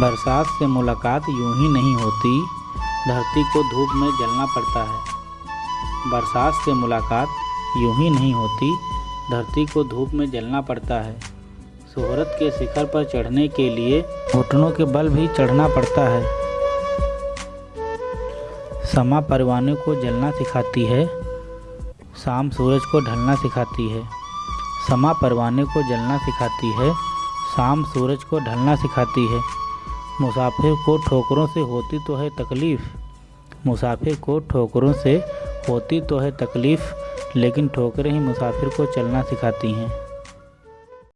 बरसात से मुलाकात यूँ ही नहीं होती। धरती को धूप में जलना पड़ता है। बरसात से मुलाकात यूँ ही नहीं होती। धरती को धूप में जलना पड़ता है। शोहरत के शिखर पर चढ़ने के लिए घुटनों के बल भी चढ़ना पड़ता है। समा परवाने को जलना सिखाती है। शाम सूरज को ढलना सिखाती है। समा परवाने को जलना सिखाती है। शाम सूरज को ढलना सिखाती है। मुसाफिर को ठोकरों से होती तो है तकलीफ़। मुसाफिर को ठोकरों से होती तो है तकलीफ़, लेकिन ठोकरें ही मुसाफिर को चलना सिखाती हैं।